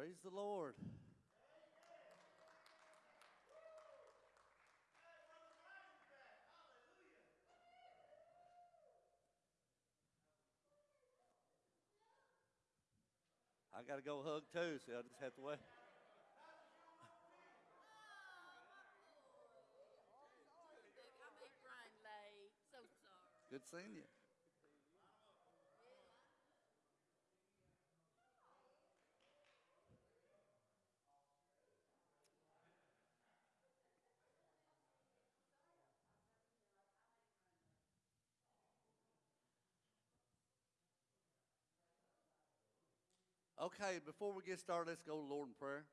Praise the Lord. I got to go hug too, so I just have to wait. Good seeing you. Okay, before we get started, let's go to Lord in prayer.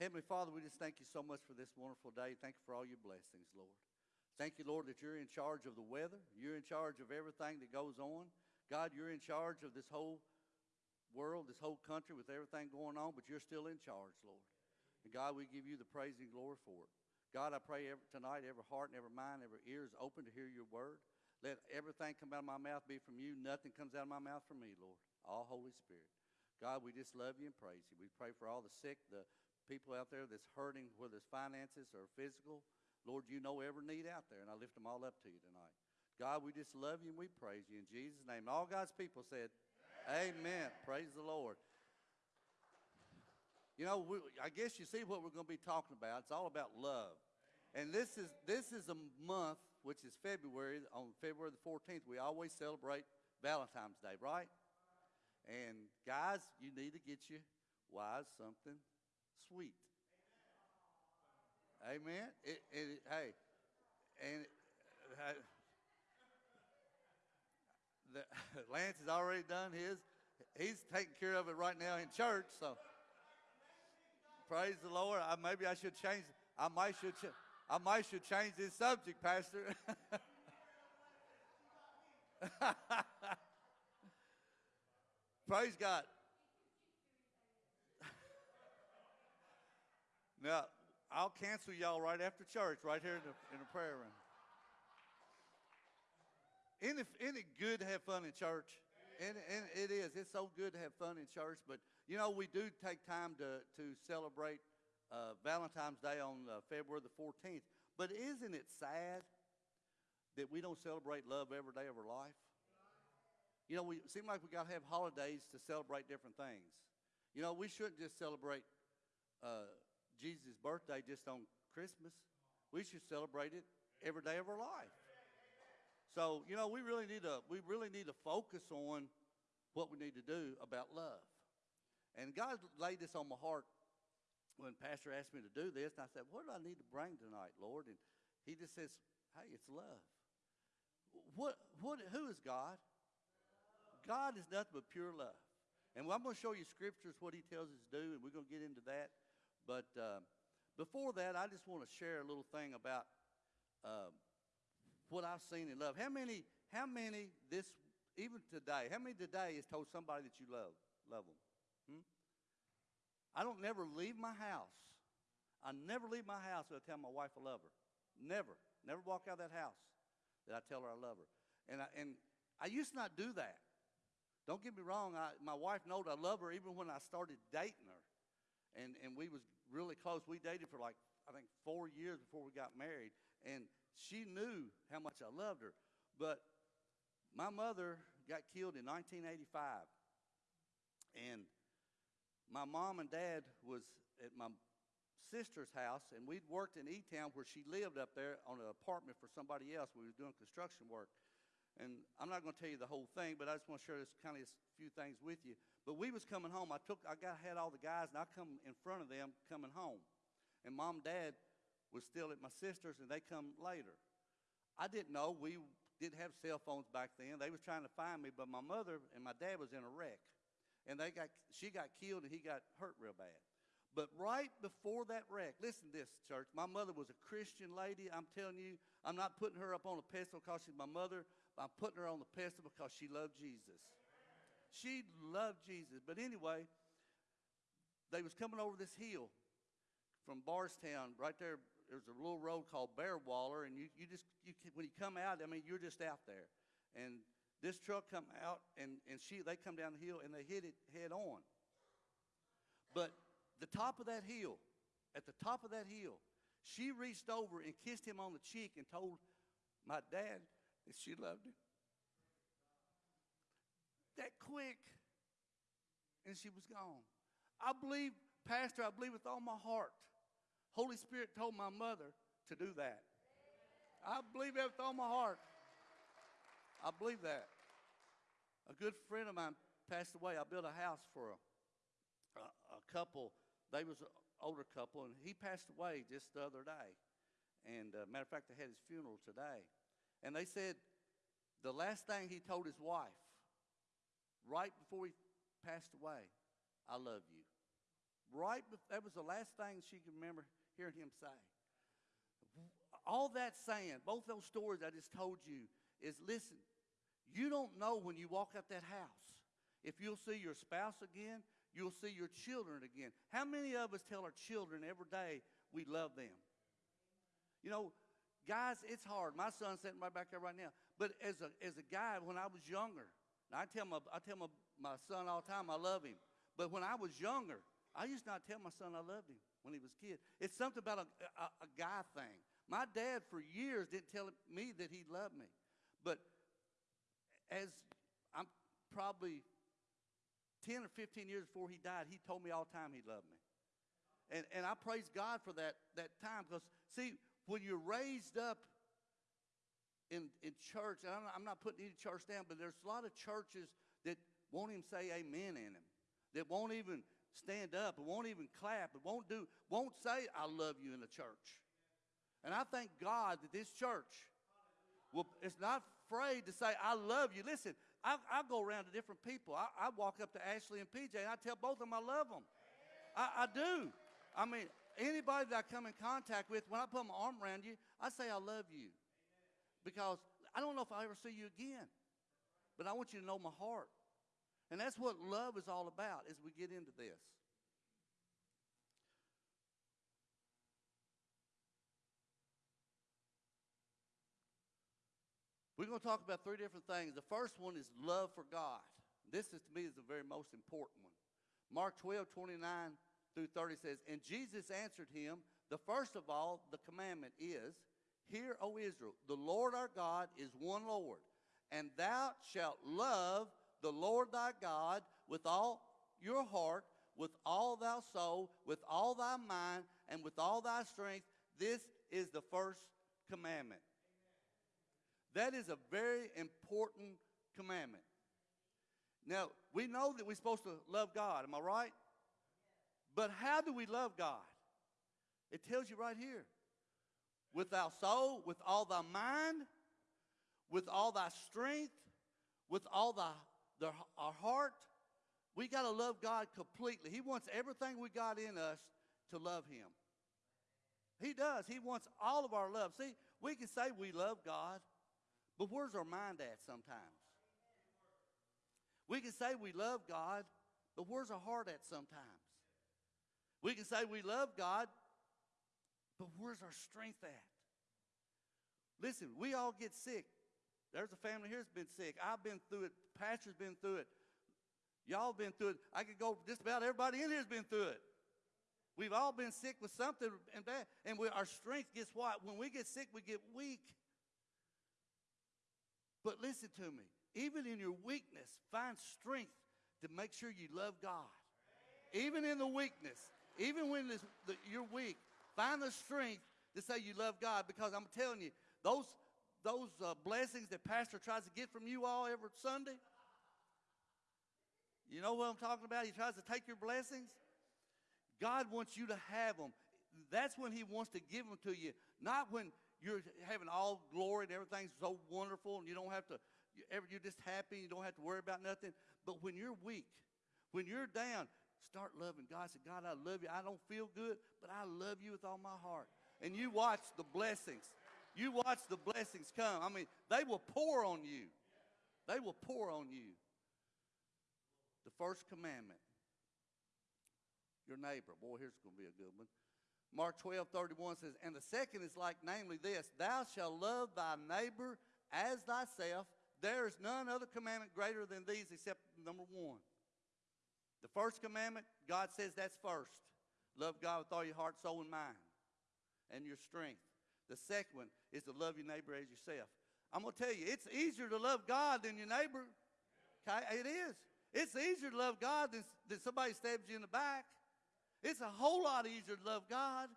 Heavenly Father, we just thank you so much for this wonderful day. Thank you for all your blessings, Lord. Thank you, Lord, that you're in charge of the weather. You're in charge of everything that goes on. God, you're in charge of this whole world, this whole country with everything going on, but you're still in charge, Lord. And God, we give you the praise and glory for it. God, I pray every, tonight every heart and every mind, every ear is open to hear your word. Let everything come out of my mouth be from you. Nothing comes out of my mouth from me, Lord. All Holy Spirit. God, we just love you and praise you. We pray for all the sick, the people out there that's hurting, whether it's finances or physical. Lord, you know every need out there, and I lift them all up to you tonight. God, we just love you and we praise you in Jesus' name. All God's people said, Amen. Amen. Praise the Lord. You know, we, I guess you see what we're going to be talking about. It's all about love. And this is this is a month, which is February. On February the 14th, we always celebrate Valentine's Day, right? And guys, you need to get your wives something sweet. Amen. It, it, hey, and uh, the, Lance has already done his. He's taking care of it right now in church. So praise the Lord. I, maybe I should change. I might should. Ch- I might should change this subject, Pastor. praise God. Now, I'll cancel y'all right after church, right here in the, in the prayer room. Isn't it, isn't it good to have fun in church? And, and it is. It's so good to have fun in church. But, you know, we do take time to, to celebrate uh, Valentine's Day on uh, February the 14th. But isn't it sad that we don't celebrate love every day of our life? You know, we seem like we got to have holidays to celebrate different things. You know, we shouldn't just celebrate uh, Jesus' birthday just on Christmas. We should celebrate it every day of our life. So, you know, we really need to we really need to focus on what we need to do about love. And God laid this on my heart when Pastor asked me to do this, I said, What do I need to bring tonight, Lord? And he just says, Hey, it's love. What what who is God? God is nothing but pure love. And I'm going to show you scriptures, what he tells us to do, and we're going to get into that. But uh, before that, I just want to share a little thing about uh, what I've seen in love. How many, how many this, even today, how many today has told somebody that you love, love them? Hmm? I don't never leave my house. I never leave my house without telling my wife I love her. Never. Never walk out of that house that I tell her I love her. And I, and I used to not do that. Don't get me wrong. I, my wife knows I love her even when I started dating her. And, and we was really close. We dated for like, I think, four years before we got married. And she knew how much I loved her. But my mother got killed in 1985. And my mom and dad was at my sister's house, and we'd worked in E-Town where she lived up there on an apartment for somebody else. We was doing construction work. And I'm not going to tell you the whole thing, but I just want to share this kind of a few things with you. But we was coming home. I took, I got had all the guys, and I come in front of them coming home. And mom and dad was still at my sister's, and they come later. I didn't know we didn't have cell phones back then. They was trying to find me, but my mother and my dad was in a wreck, and they got she got killed and he got hurt real bad. But right before that wreck, listen to this, church. My mother was a Christian lady. I'm telling you, I'm not putting her up on a pedestal because she's my mother. I'm putting her on the pedestal because she loved Jesus. She loved Jesus. But anyway, they was coming over this hill from Bardstown, right there. There's a little road called Bear Waller, and you, you just you when you come out, I mean, you're just out there. And this truck come out, and and she they come down the hill and they hit it head on. But the top of that hill, at the top of that hill, she reached over and kissed him on the cheek and told my dad that she loved him. That quick. And she was gone. I believe, Pastor, I believe with all my heart. Holy Spirit told my mother to do that. I believe that with all my heart. I believe that. A good friend of mine passed away. I built a house for a, a, a couple. They was an older couple, and he passed away just the other day. And uh, matter of fact, they had his funeral today. And they said the last thing he told his wife, right before he passed away, I love you. Right, bef- that was the last thing she could remember hearing him say. All that saying, both those stories I just told you, is listen, you don't know when you walk out that house if you'll see your spouse again, you'll see your children again. How many of us tell our children every day we love them? You know, guys, it's hard. My son's sitting right back there right now. But as a, as a guy, when I was younger, I tell, my, I tell my, my son all the time I love him. But when I was younger, I used not tell my son I loved him when he was a kid. It's something about a, a, a guy thing. My dad, for years, didn't tell me that he loved me. But as I'm probably 10 or 15 years before he died, he told me all the time he loved me. And, and I praise God for that, that time because, see, when you're raised up in, in church, and I'm not, I'm not putting any church down, but there's a lot of churches that won't even say amen in them, that won't even stand up, and won't even clap, and won't do, won't say I love you in the church. And I thank God that this church will, it's not afraid to say I love you. Listen, I, I go around to different people. I, I walk up to Ashley and PJ, and I tell both of them I love them. I, I do. I mean, anybody that I come in contact with, when I put my arm around you, I say I love you. Because I don't know if I'll ever see you again. But I want you to know my heart. And that's what love is all about as we get into this. We're going to talk about three different things. The first one is love for God. This is to me is the very most important one. Mark 12, 29 through 30 says, And Jesus answered him, The first of all, the commandment is, Hear, O Israel, the Lord our God is one Lord, and thou shalt love the Lord thy God with all your heart, with all thy soul, with all thy mind, and with all thy strength. This is the first commandment. That is a very important commandment. Now, we know that we're supposed to love God, am I right? But how do we love God? It tells you right here. With thy soul, with all thy mind, with all thy strength, with all thy, the, our heart. We got to love God completely. He wants everything we got in us to love Him. He does. He wants all of our love. See, we can say we love God, but where's our mind at sometimes? We can say we love God, but where's our heart at sometimes? We can say we love God, but where's our strength at? Listen, we all get sick. There's a family here that's been sick. I've been through it. Pastor's been through it. Y'all been through it. I could go, just about everybody in here's been through it. We've all been sick with something and bad. And we, our strength gets what? When we get sick, we get weak. But listen to me. Even in your weakness, find strength to make sure you love God. Even in the weakness, even when this, the, you're weak, find the strength to say you love God because I'm telling you, those, those uh, blessings that Pastor tries to get from you all every Sunday, you know what I'm talking about? He tries to take your blessings. God wants you to have them. That's when He wants to give them to you, not when you're having all glory and everything's so wonderful and you don't have to, you're just happy, you don't have to worry about nothing. But when you're weak, when you're down, start loving God. Say, God, I love you. I don't feel good, but I love you with all my heart. And you watch the blessings. You watch the blessings come. I mean, they will pour on you. They will pour on you. The first commandment. Your neighbor. Boy, here's going to be a good one. Mark 12, 31 says, And the second is like, namely this Thou shalt love thy neighbor as thyself. There is none other commandment greater than these except number one. The first commandment, God says that's first. Love God with all your heart, soul, and mind, and your strength. The second one is to love your neighbor as yourself. I'm going to tell you, it's easier to love God than your neighbor. Okay? It is. It's easier to love God than, than somebody stabs you in the back. It's a whole lot easier to love God.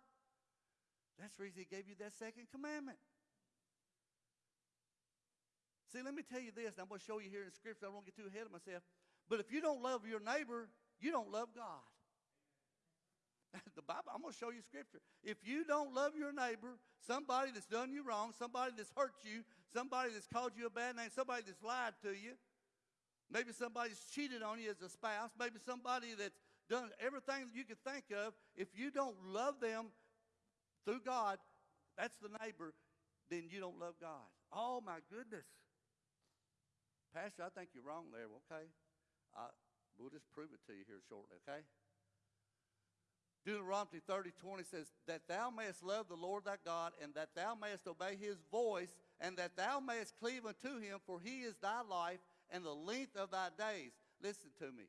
That's the reason He gave you that second commandment. See, let me tell you this, and I'm going to show you here in Scripture. I don't to get too ahead of myself. But if you don't love your neighbor, you don't love God. the Bible, I'm going to show you Scripture. If you don't love your neighbor, somebody that's done you wrong, somebody that's hurt you, somebody that's called you a bad name, somebody that's lied to you, maybe somebody's cheated on you as a spouse, maybe somebody that's done everything you could think of, if you don't love them through God, that's the neighbor, then you don't love God. Oh, my goodness. Pastor, I think you're wrong there. Okay. Uh, we'll just prove it to you here shortly, okay? Deuteronomy 30, 20 says, That thou mayest love the Lord thy God, and that thou mayest obey his voice, and that thou mayest cleave unto him, for he is thy life and the length of thy days. Listen to me.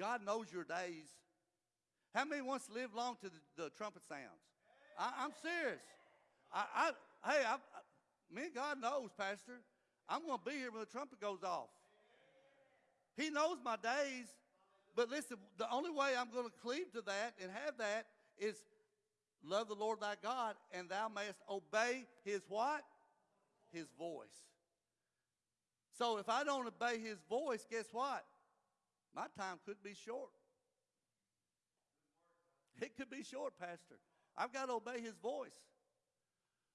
God knows your days. How many wants to live long to the, the trumpet sounds? I, am serious. I, I, hey, I, I, me and God knows, Pastor. I'm going to be here when the trumpet goes off. He knows my days. But listen, the only way I'm going to cleave to that and have that is love the Lord thy God, and thou mayest obey his what? His voice. So if I don't obey his voice, guess what? My time could be short. It could be short, Pastor. I've got to obey his voice.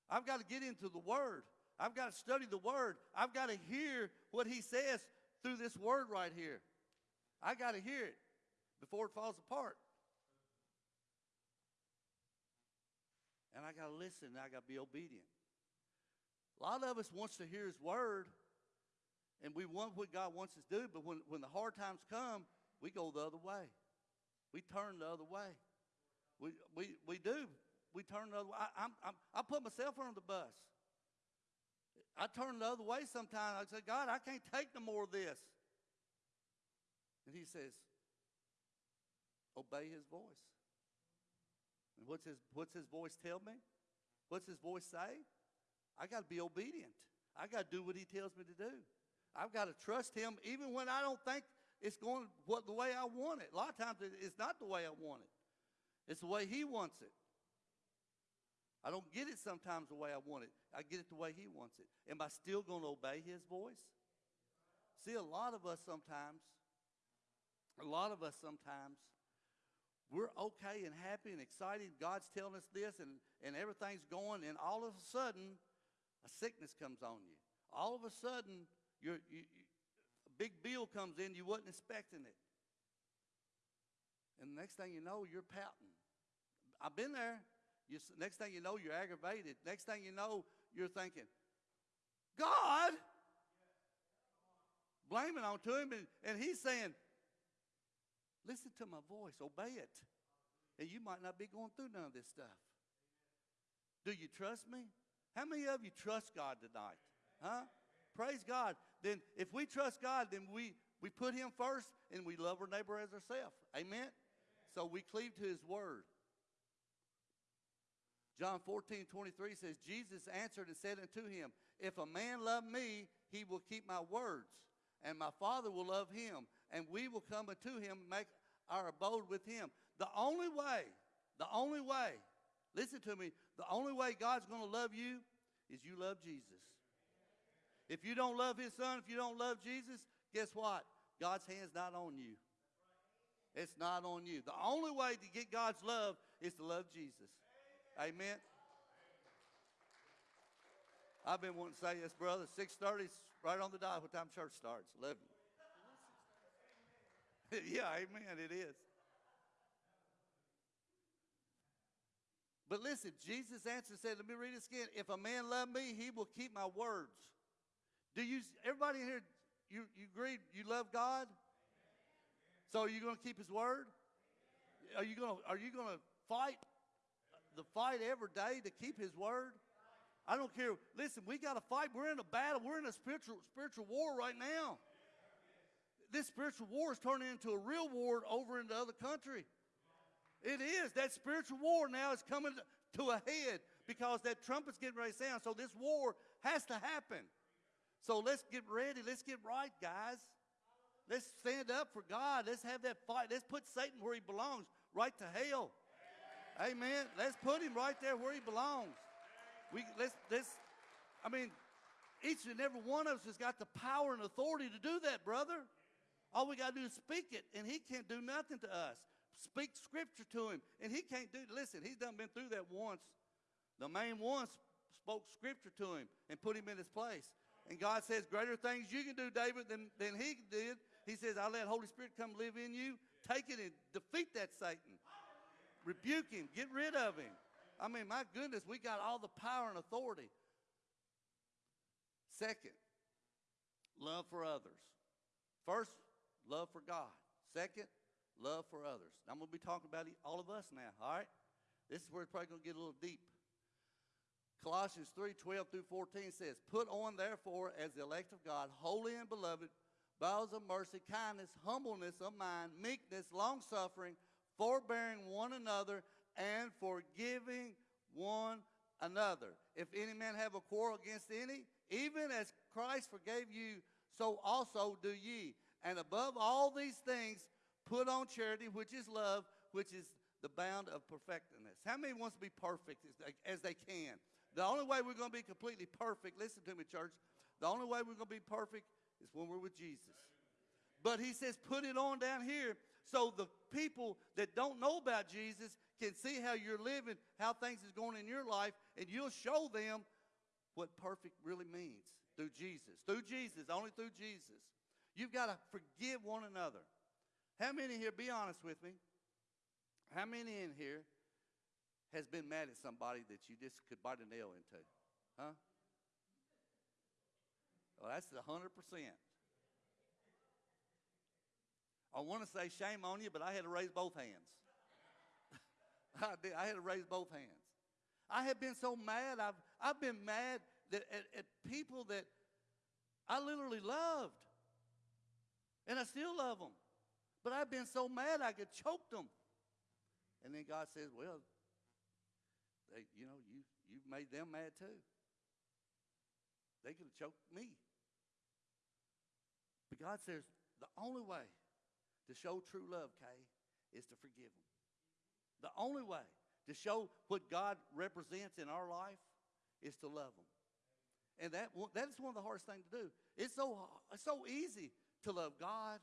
I've got to get into the Word. I've got to study the Word. I've got to hear what He says through this Word right here. I got to hear it before it falls apart. And I got to listen I got to be obedient. A lot of us wants to hear His Word, and we want what God wants us to do, but when, when the hard times come, we go the other way. We turn the other way. We, we, we do. We turn the other way. I, I'm, I'm, I put myself on the bus. I turn the other way sometimes. I say, God, I can't take no more of this. And he says, obey his voice. And what's his, what's his voice tell me? What's his voice say? I got to be obedient. I got to do what he tells me to do. I've got to trust him even when I don't think it's going what, the way I want it. A lot of times it's not the way I want it. It's the way he wants it. I don't get it sometimes the way I want it. I get it the way he wants it. Am I still going to obey his voice? See, a lot of us sometimes, a lot of us sometimes, we're okay and happy and excited. God's telling us this and, and everything's going, and all of a sudden, a sickness comes on you. All of a sudden, you, a big bill comes in, you wasn't expecting it. And the next thing you know, you're pouting. I've been there. You, next thing you know, you're aggravated. Next thing you know, you're thinking, God, blaming on to him, and, and he's saying, listen to my voice, obey it. And you might not be going through none of this stuff. Do you trust me? How many of you trust God tonight? Huh? Praise God. Then if we trust God, then we, we put him first and we love our neighbor as ourselves. Amen? So we cleave to his word. John 14, 23 says, Jesus answered and said unto him, If a man love me, he will keep my words, and my Father will love him, and we will come unto him and make our abode with him. The only way, the only way, listen to me, the only way God's going to love you is you love Jesus. If you don't love his son, if you don't love Jesus, guess what? God's hand's not on you. It's not on you. The only way to get God's love is to love Jesus. Amen. I've been wanting to say this, brother. 6.30 is right on the dot. What time church starts? 11. yeah, amen. It is. But listen, Jesus answered said, let me read this again. If a man love me, he will keep my words. Do you, everybody here, you, you agree you love God? So are you going to keep his word? Are you going to, are you going to fight the fight every day to keep his word. I don't care. Listen, we got to fight. We're in a battle. We're in a spiritual spiritual war right now. this spiritual war is turning into a real war over in the other country. It is. That spiritual war now is coming to a head because that trumpet's getting ready to sound. So this war has to happen. So let's get ready. Let's get right, guys. Let's stand up for God. Let's have that fight. Let's put Satan where he belongs, right to hell. Amen. Let's put him right there where he belongs. We let's let's I mean, each and every one of us has got the power and authority to do that, brother. All we got to do is speak it, and he can't do nothing to us. Speak scripture to him, and he can't do. Listen, he's done been through that once. The man once spoke scripture to him and put him in his place. And God says, Greater things you can do, David, than, than he did. He says, I'll let Holy Spirit come live in you. Take it and defeat that Satan. Rebuke him. Get rid of him. I mean, my goodness, we got all the power and authority. Second, love for others. First, love for God. Second, love for others. I'm going to be talking about all of us now, all right? This is where it's probably going to get a little deep. Colossians 3 12 through 14 says, Put on, therefore, as the elect of God, holy and beloved, bowels of mercy, kindness, humbleness of mind, meekness, long suffering, forbearing one another, and forgiving one another. If any man have a quarrel against any, even as Christ forgave you, so also do ye. And above all these things, put on charity, which is love, which is the bound of perfectness. How many wants to be perfect as they, as they can? The only way we're going to be completely perfect, listen to me, church, the only way we're going to be perfect is when we're with Jesus. But he says, put it on down here so the people that don't know about Jesus can see how you're living, how things is going in your life, and you'll show them what perfect really means through Jesus. Through Jesus, only through Jesus. You've got to forgive one another. How many here, be honest with me, how many in here has been mad at somebody that you just could bite a nail into? Huh? Well, that's a 100%. I want to say shame on you, but I had to raise both hands. I, did, I had to raise both hands. I have been so mad. I've, I've been mad that, at, at people that I literally loved. And I still love them. But I've been so mad I could choke them. And then God says, well, they, you know, you, you've made them mad too. They could have choked me. But God says, the only way to show true love, Kay, is to forgive them. The only way to show what God represents in our life is to love them. And that, that is one of the hardest things to do. It's so, it's so easy to love God.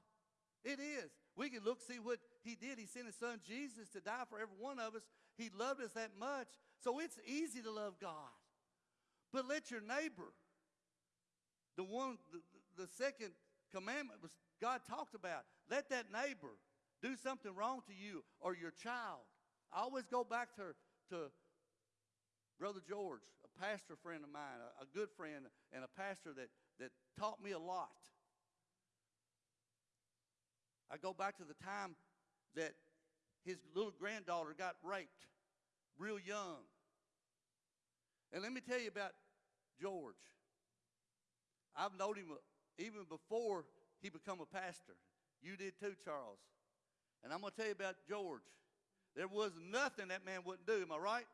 It is. We can look, see what he did. He sent his son Jesus to die for every one of us. He loved us that much. So it's easy to love God. But let your neighbor, the one, the, the second commandment was God talked about. Let that neighbor do something wrong to you or your child. I always go back to, to Brother George, a pastor friend of mine, a, a good friend, and a pastor that, that taught me a lot. I go back to the time that his little granddaughter got raped real young. And let me tell you about George. I've known him uh, even before he become a pastor. You did too, Charles. And I'm going to tell you about George. There was nothing that man wouldn't do. Am I right?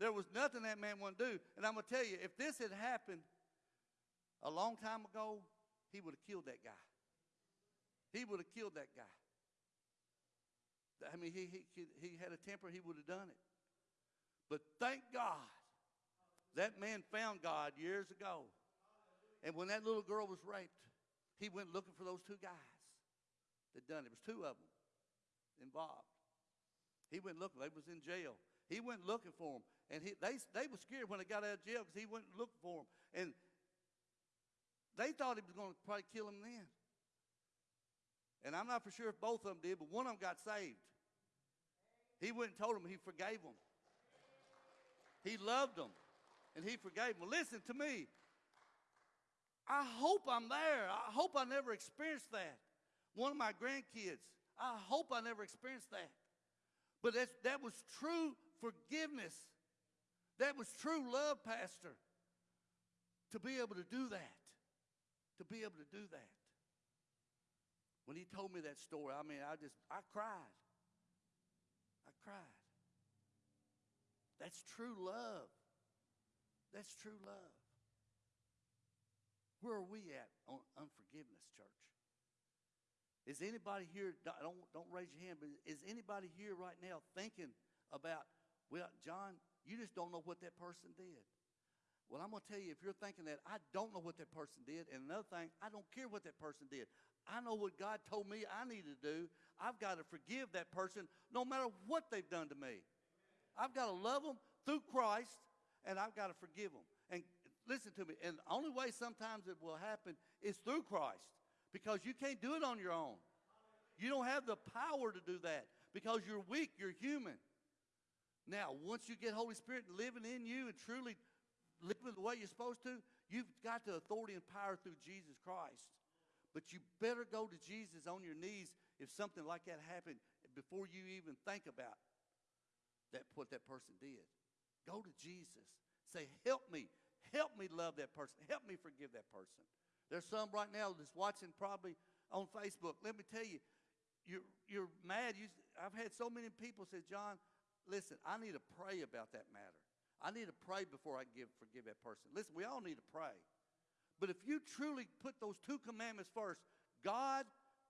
There was nothing that man wouldn't do. And I'm going to tell you, if this had happened a long time ago, he would have killed that guy. He would have killed that guy. I mean, he, he, he had a temper, he would have done it. But thank God that man found God years ago. And when that little girl was raped, he went looking for those two guys that done it. It was two of them involved. He went looking. They was in jail. He went looking for them. And he, they, they were scared when they got out of jail because he went looking for them. And they thought he was going to probably kill them then. And I'm not for sure if both of them did, but one of them got saved. He went and told them he forgave them. He loved them, and he forgave them. Listen to me. I hope I'm there. I hope I never experienced that. One of my grandkids, I hope I never experienced that. But that's, that was true forgiveness. That was true love, Pastor. To be able to do that. To be able to do that. When he told me that story, I mean, I just, I cried. I cried. That's true love. That's true love. Where are we at on unforgiveness, church? Is anybody here, don't, don't raise your hand, but is anybody here right now thinking about, well, John, you just don't know what that person did? Well, I'm going to tell you, if you're thinking that, I don't know what that person did. And another thing, I don't care what that person did. I know what God told me I need to do. I've got to forgive that person no matter what they've done to me. I've got to love them through Christ, and I've got to forgive them. And listen to me, and the only way sometimes it will happen is through Christ because you can't do it on your own. You don't have the power to do that because you're weak, you're human. Now, once you get Holy Spirit living in you and truly living the way you're supposed to, you've got the authority and power through Jesus Christ. But you better go to Jesus on your knees if something like that happened before you even think about that what that person did. Go to Jesus. Say, help me. Help me love that person. Help me forgive that person. There's some right now that's watching probably on Facebook. Let me tell you, you're, you're mad. You, I've had so many people say, John, listen, I need to pray about that matter. I need to pray before I give, forgive that person. Listen, we all need to pray. But if you truly put those two commandments first, God,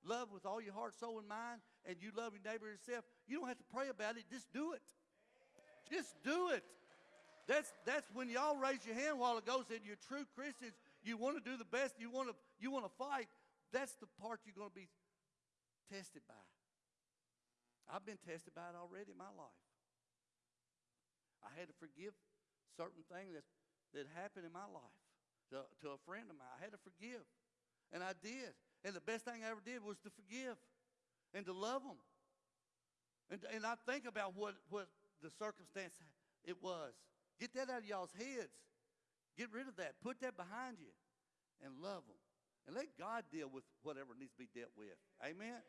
love with all your heart, soul, and mind, and you love your neighbor yourself, you don't have to pray about it. Just do it. Just do it. That's, that's when y'all raised your hand a while ago, said you're true Christians, you want to do the best, you want to, you want to fight. That's the part you're going to be tested by. I've been tested by it already in my life. I had to forgive certain things that, that happened in my life to, to a friend of mine. I had to forgive. And I did. And the best thing I ever did was to forgive and to love them. And, and I think about what, what the circumstance it was. Get that out of y'all's heads. Get rid of that. Put that behind you and love them. And let God deal with whatever needs to be dealt with. Amen?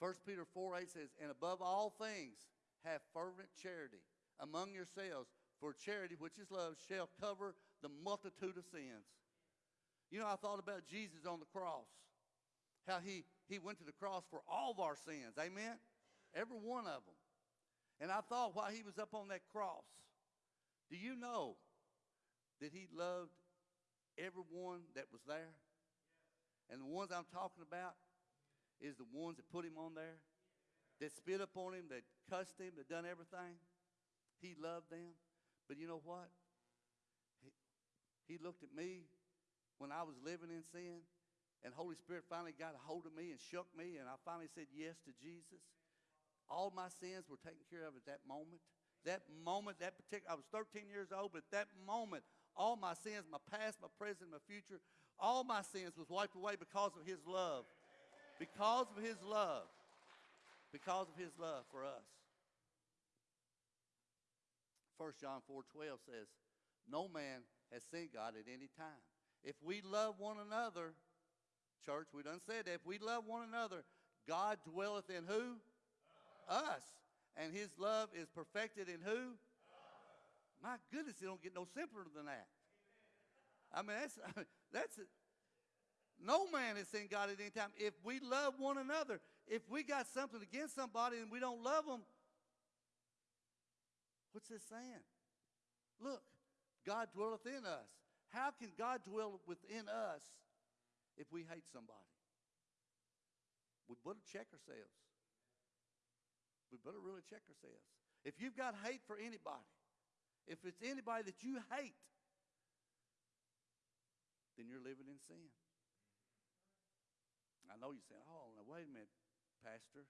1 Peter 4 8 says, And above all things, have fervent charity among yourselves, for charity, which is love, shall cover the multitude of sins. You know, I thought about Jesus on the cross, how he, he went to the cross for all of our sins. Amen? Every one of them. And I thought while he was up on that cross, do you know that he loved everyone that was there? And the ones I'm talking about is the ones that put him on there, that spit up on him, that cussed him, that done everything. He loved them. But you know what? He, he looked at me when I was living in sin, and Holy Spirit finally got a hold of me and shook me, and I finally said yes to Jesus. All my sins were taken care of at that moment. That moment, that particular, I was 13 years old, but at that moment, all my sins, my past, my present, my future, all my sins was wiped away because of his love. Because of his love. Because of his love for us. 1 John 4 12 says, No man has seen God at any time. If we love one another, church, we done said that. If we love one another, God dwelleth in who? Us. And his love is perfected in who? My goodness, it don't get no simpler than that. I mean, that's, that's, no man has seen God at any time. If we love one another, if we got something against somebody and we don't love them, What's this saying? Look, God dwelleth in us. How can God dwell within us if we hate somebody? We better check ourselves. We better really check ourselves. If you've got hate for anybody, if it's anybody that you hate, then you're living in sin. I know you're saying, oh, now wait a minute, Pastor.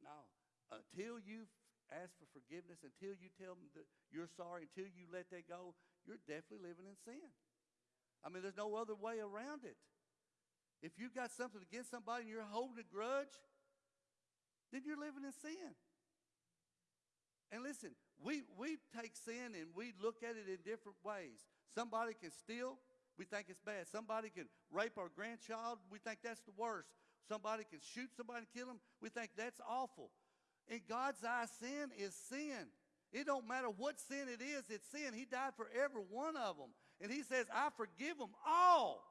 No. Until you've ask for forgiveness, until you tell them that you're sorry, until you let that go, you're definitely living in sin. I mean, there's no other way around it. If you've got something against somebody and you're holding a grudge, then you're living in sin. And listen, we, we take sin and we look at it in different ways. Somebody can steal, we think it's bad. Somebody can rape our grandchild, we think that's the worst. Somebody can shoot somebody and kill them, we think that's awful. In God's eye, sin is sin. It don't matter what sin it is, it's sin. He died for every one of them. And he says, I forgive them all.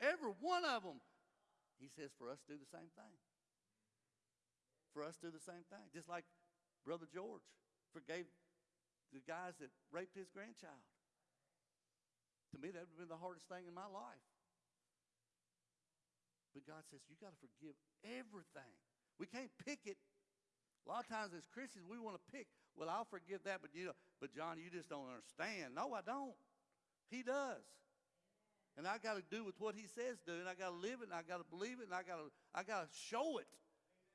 Every one of them. He says for us do the same thing. For us to do the same thing. Just like Brother George forgave the guys that raped his grandchild. To me, that would have been the hardest thing in my life. But God says, you got to forgive everything. We can't pick it. A lot of times as Christians, we want to pick, well, I'll forgive that, but you know, but John, you just don't understand. No, I don't. He does. And I got to do with what he says do, and I got to live it, and I got to believe it, and I got to I got to show it.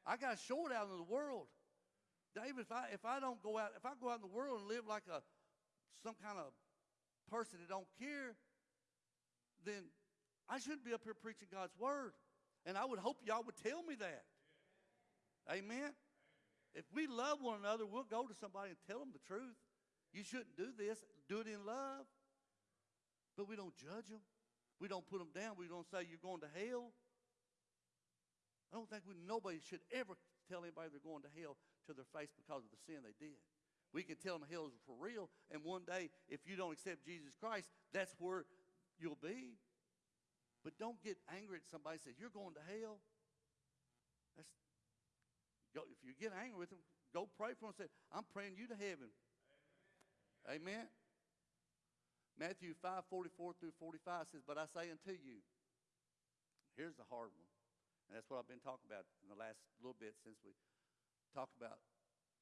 I got to show it out in the world. David, if I if I don't go out, if I go out in the world and live like a some kind of person that don't care, then I shouldn't be up here preaching God's word. And I would hope y'all would tell me that. Amen. If we love one another, we'll go to somebody and tell them the truth. You shouldn't do this. Do it in love. But we don't judge them. We don't put them down. We don't say you're going to hell. I don't think we, nobody should ever tell anybody they're going to hell to their face because of the sin they did. We can tell them hell is for real, and one day, if you don't accept Jesus Christ, that's where you'll be. But don't get angry at somebody and say, You're going to hell. That's, go, if you get angry with them, go pray for them and say, I'm praying you to heaven. Amen. Matthew 5 44 through 45 says, But I say unto you, here's the hard one. And that's what I've been talking about in the last little bit since we talked about,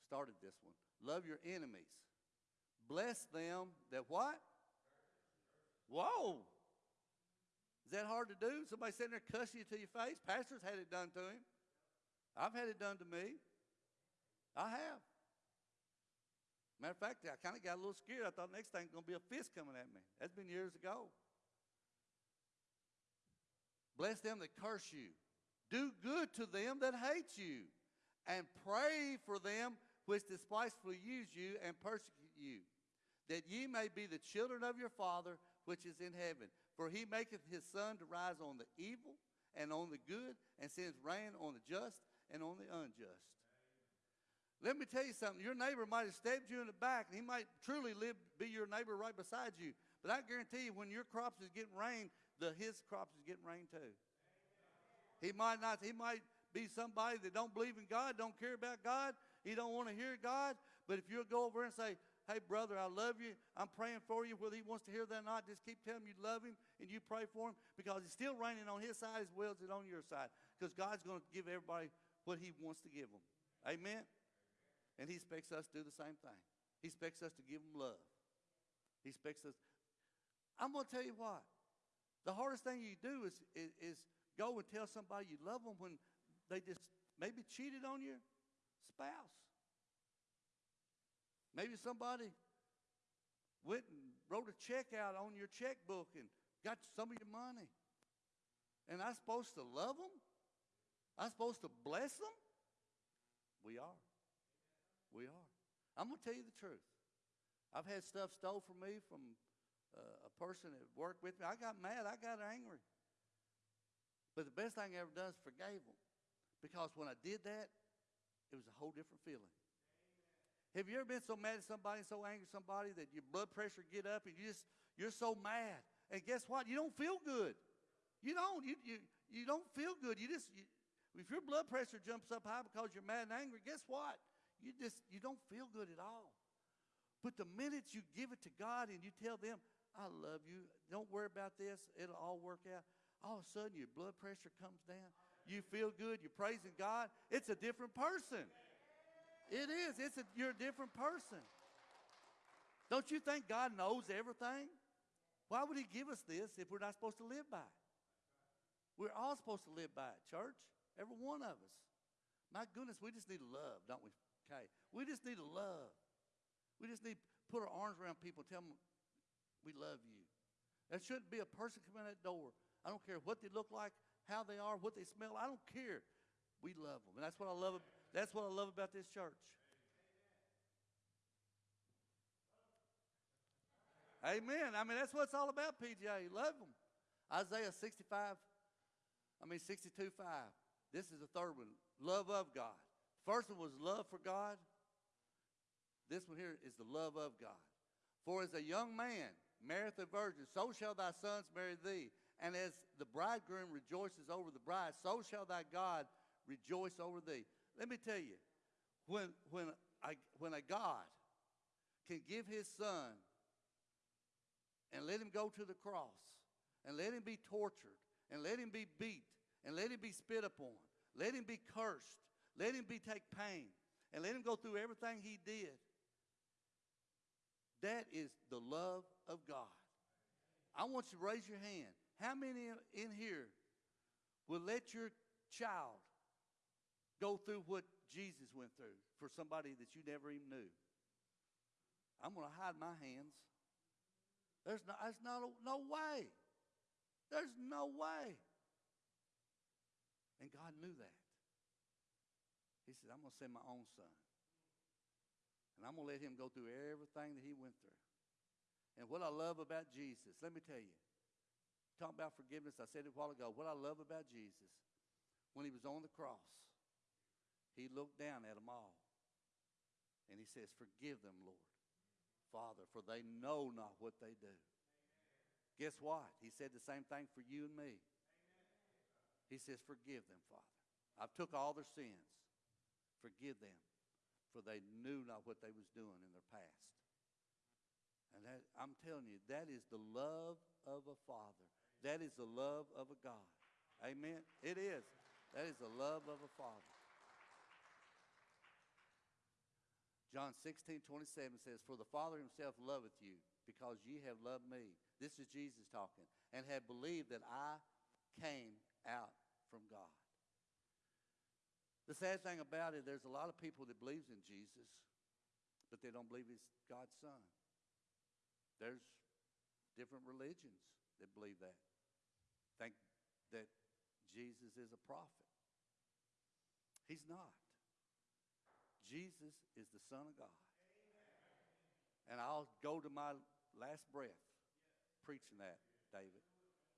started this one. Love your enemies. Bless them that what? Whoa. Is that hard to do? Somebody sitting there cussing you to your face? Pastors had it done to him. I've had it done to me. I have. Matter of fact, I kind of got a little scared. I thought next thing's going to be a fist coming at me. That's been years ago. Bless them that curse you. Do good to them that hate you. And pray for them which despitefully use you and persecute you, that ye may be the children of your Father which is in heaven. For he maketh his sun to rise on the evil and on the good, and sends rain on the just and on the unjust. Let me tell you something. Your neighbor might have stabbed you in the back, and he might truly live, be your neighbor right beside you. But I guarantee you, when your crops is getting rain, the his crops is getting rain too. He might not. He might be somebody that don't believe in God, don't care about God. He don't want to hear God. But if you'll go over and say, "Hey, brother, I love you. I'm praying for you," whether he wants to hear that or not, just keep telling him you love him and you pray for him because it's still raining on his side as well as it on your side. Because God's going to give everybody what He wants to give them. Amen. And He expects us to do the same thing. He expects us to give them love. He expects us. I'm going to tell you what. The hardest thing you do is, is, is go and tell somebody you love them when they just maybe cheated on your spouse. Maybe somebody went and wrote a check out on your checkbook and got some of your money. And I'm supposed to love them? I'm supposed to bless them? We are. We are. I'm going to tell you the truth. I've had stuff stole from me from uh, a person that worked with me. I got mad. I got angry. But the best thing I ever done is forgave them. Because when I did that, it was a whole different feeling. Have you ever been so mad at somebody, so angry at somebody that your blood pressure get up and you just you're so mad? And guess what? You don't feel good. You don't. You you, you don't feel good. You just you, if your blood pressure jumps up high because you're mad and angry, guess what? You just you don't feel good at all. But the minute you give it to God and you tell them, I love you, don't worry about this, it'll all work out. All of a sudden your blood pressure comes down. You feel good, you're praising God. It's a different person. It is. It's a, you're a different person. Don't you think God knows everything? Why would he give us this if we're not supposed to live by it? We're all supposed to live by it, church. Every one of us. My goodness, we just need love, don't we? Okay. We just need love. We just need put our arms around people, tell them we love you. There shouldn't be a person coming in that door. I don't care what they look like, how they are, what they smell. I don't care. We love them. And that's what I love. That's what I love about this church. Amen. I mean, that's what it's all about, PGA. Love them. Isaiah 65, I mean 62, 5. This is the third one. Love of God. First one was love for God. This one here is the love of God. For as a young man marrieth a virgin, so shall thy sons marry thee. And as the bridegroom rejoices over the bride, so shall thy God rejoice over thee. Let me tell you, when, when, I, when a God can give his son and let him go to the cross and let him be tortured and let him be beat and let him be spit upon, let him be cursed, let him be take pain and let him go through everything he did. That is the love of God. I want you to raise your hand. How many in here will let your child go through what Jesus went through for somebody that you never even knew? I'm going to hide my hands. There's no, there's no, no way. There's no way. And God knew that. He said, I'm going to send my own son. And I'm going to let him go through everything that he went through. And what I love about Jesus, let me tell you, talk about forgiveness. I said it a while ago. What I love about Jesus, when he was on the cross, he looked down at them all. And he says, Forgive them, Lord, Father, for they know not what they do. Guess what? He said the same thing for you and me. He says, Forgive them, Father. I've took all their sins. Forgive them, for they knew not what they was doing in their past. And that, I'm telling you, that is the love of a father. That is the love of a God. Amen. It is. That is the love of a father. John 16, 27 says, For the Father himself loveth you, because ye have loved me. This is Jesus talking, and have believed that I came out from God. The sad thing about it, there's a lot of people that believes in Jesus, but they don't believe he's God's son. There's different religions that believe that. Think that Jesus is a prophet. He's not. Jesus is the Son of God. And I'll go to my last breath preaching that, David.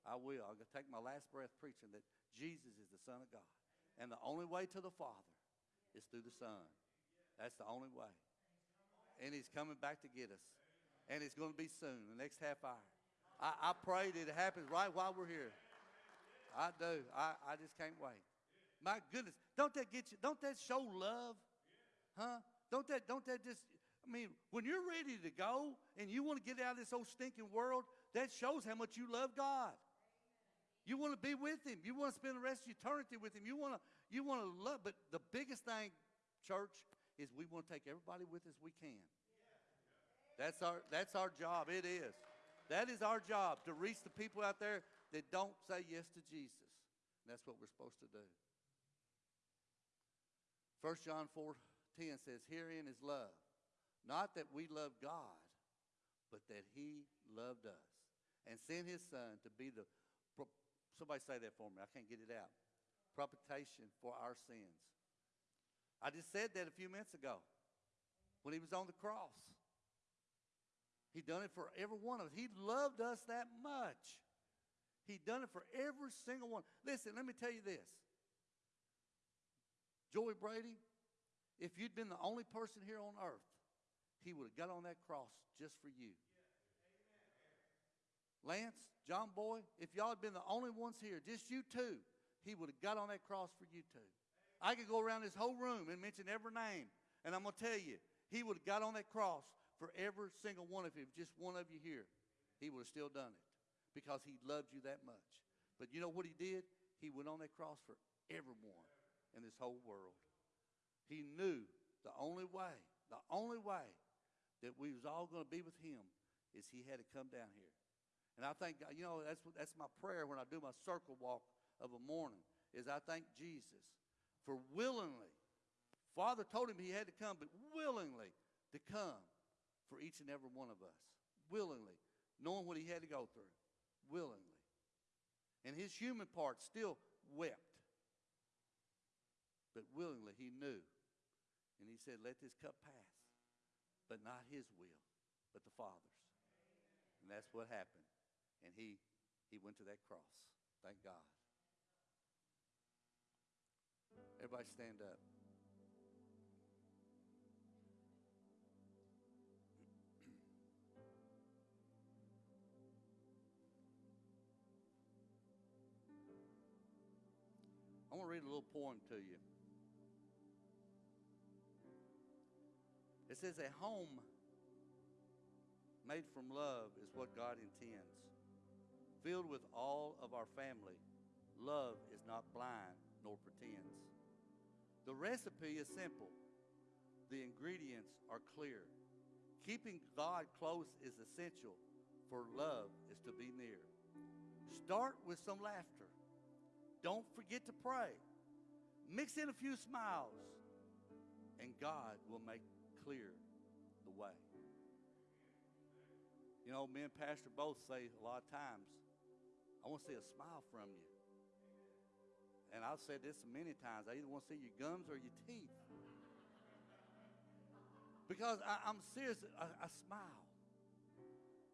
I will. I'll take my last breath preaching that Jesus is the Son of God. And the only way to the Father is through the Son. That's the only way. And He's coming back to get us. And it's going to be soon, the next half hour. I, I pray that it happens right while we're here. I do. I, I just can't wait. My goodness. Don't that get you? Don't that show love? Huh? Don't that, don't that just, I mean, when you're ready to go and you want to get out of this old stinking world, that shows how much you love God. You want to be with Him. You want to spend the rest of eternity with Him. You want to, you want to love. But the biggest thing, church, is we want to take everybody with us we can. That's our, that's our job. It is. That is our job to reach the people out there that don't say yes to Jesus. And that's what we're supposed to do. 1 John 4 10 says, Herein is love. Not that we love God, but that He loved us and sent His Son to be the. Somebody say that for me. I can't get it out. Propitiation for our sins. I just said that a few minutes ago when He was on the cross. He done it for every one of us. He loved us that much. He done it for every single one. Listen, let me tell you this. Joey Brady, if you'd been the only person here on earth, he would have got on that cross just for you. Lance, John Boy, if y'all had been the only ones here, just you two, he would have got on that cross for you two. I could go around this whole room and mention every name, and I'm going to tell you, he would have got on that cross for every single one of you. if Just one of you here, he would have still done it because he loved you that much. But you know what he did? He went on that cross for everyone in this whole world. He knew the only way, the only way that we was all going to be with him is he had to come down here. And I think, you know, that's, that's my prayer when I do my circle walk of a morning, is I thank Jesus for willingly. Father told him he had to come, but willingly to come for each and every one of us. Willingly. Knowing what he had to go through. Willingly. And his human part still wept. But willingly he knew. And he said, Let this cup pass. But not his will, but the Father's. And that's what happened. And he he went to that cross. Thank God. Everybody stand up. A little poem to you. It says, A home made from love is what God intends. Filled with all of our family, love is not blind nor pretends. The recipe is simple, the ingredients are clear. Keeping God close is essential, for love is to be near. Start with some laughter. Don't forget to pray. Mix in a few smiles, and God will make clear the way. You know, me and Pastor both say a lot of times, I want to see a smile from you. And I've said this many times. I either want to see your gums or your teeth. Because I, am serious, a, a smile.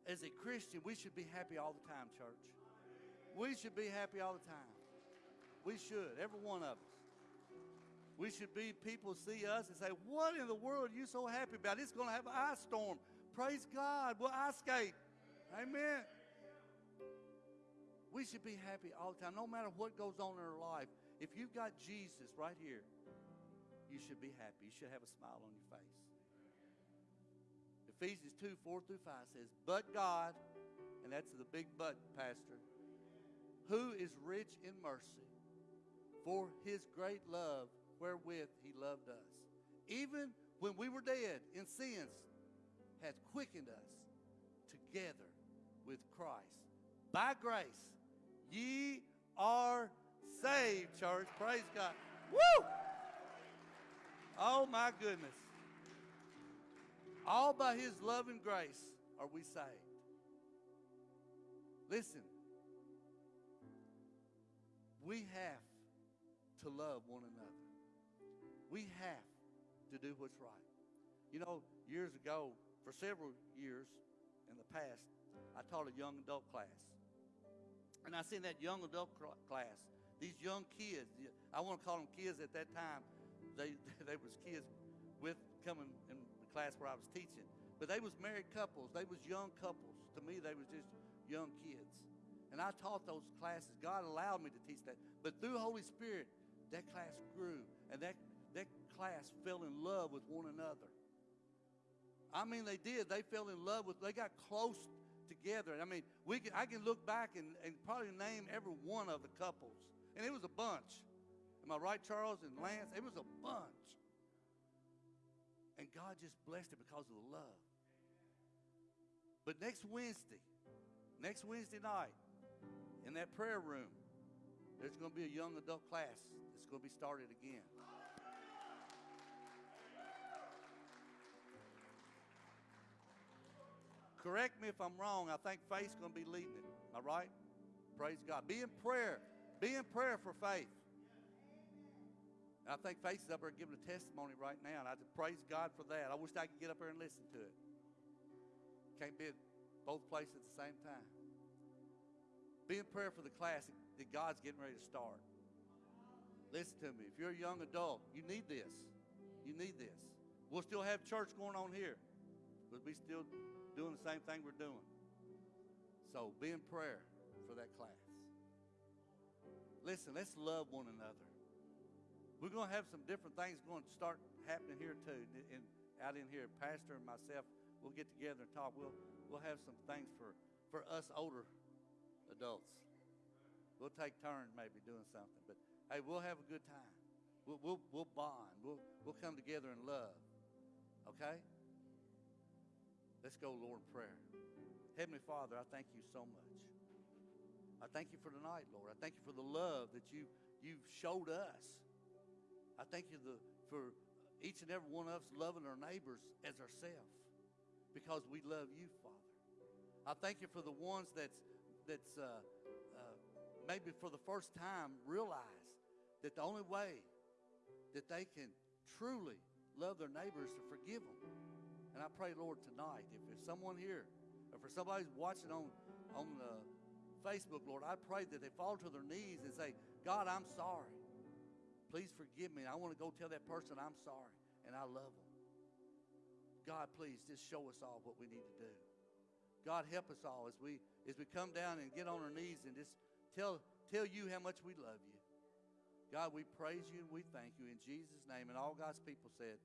As a Christian, we should be happy all the time, church. We should be happy all the time. We should, every one of us. We should be, people see us and say, What in the world are you so happy about? It's going to have an ice storm. Praise God. We'll ice skate. Amen. We should be happy all the time, no matter what goes on in our life. If you've got Jesus right here, you should be happy. You should have a smile on your face. Ephesians 2 4 through 5 says, But God, and that's the big but, Pastor, who is rich in mercy, for his great love wherewith he loved us, even when we were dead in sins, hath quickened us together with Christ. By grace, ye are saved, church. Praise God. Woo! Oh, my goodness. All by his love and grace are we saved. Listen, we have to love one another. We have to do what's right. You know, years ago, for several years in the past, I taught a young adult class. And I seen that young adult cl- class, these young kids. I want to call them kids at that time. They they was kids with coming in the class where I was teaching, but they was married couples. They was young couples. To me, they was just young kids. And I taught those classes. God allowed me to teach that. But through Holy Spirit, that class grew, and that class fell in love with one another. I mean, they did. They fell in love with. They got close together. I mean, we can, I can look back and, and probably name every one of the couples. And it was a bunch. Am I right, Charles and Lance? It was a bunch. And God just blessed it because of the love. But next Wednesday, next Wednesday night, in that prayer room, there's going to be a young adult class that's going to be started again. Correct me if I'm wrong. I think faith's going to be leading it. All right? Praise God. Be in prayer. Be in prayer for faith. And I think Faith is up there giving a testimony right now, and I just praise God for that. I wish I could get up there and listen to it. Can't be at both places at the same time. Be in prayer for the class that God's getting ready to start. Listen to me. If you're a young adult, you need this. You need this. We'll still have church going on here, but we still doing the same thing we're doing. So be in prayer for that class. Listen, let's love one another. We're going to have some different things going to start happening here too. And out in here, Pastor and myself, we'll get together and talk. We'll we'll have some things for for us older adults. We'll take turns maybe doing something, but hey, we'll have a good time. We'll we'll, we'll bond. We'll we'll come together in love. Okay. Let's go, Lord, prayer. Heavenly Father, I thank you so much. I thank you for tonight, Lord. I thank you for the love that you, you've showed us. I thank you the, for each and every one of us loving our neighbors as ourselves because we love you, Father. I thank you for the ones that's, that's uh, uh, maybe for the first time realize that the only way that they can truly love their neighbors is to forgive them. And I pray, Lord, tonight, if there's someone here, or for somebody watching on, on uh, Facebook, Lord, I pray that they fall to their knees and say, God, I'm sorry. Please forgive me. I want to go tell that person I'm sorry and I love them. God, please just show us all what we need to do. God, help us all as we as we come down and get on our knees and just tell tell you how much we love you. God, we praise you and we thank you in Jesus' name. And all God's people said,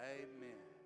Amen.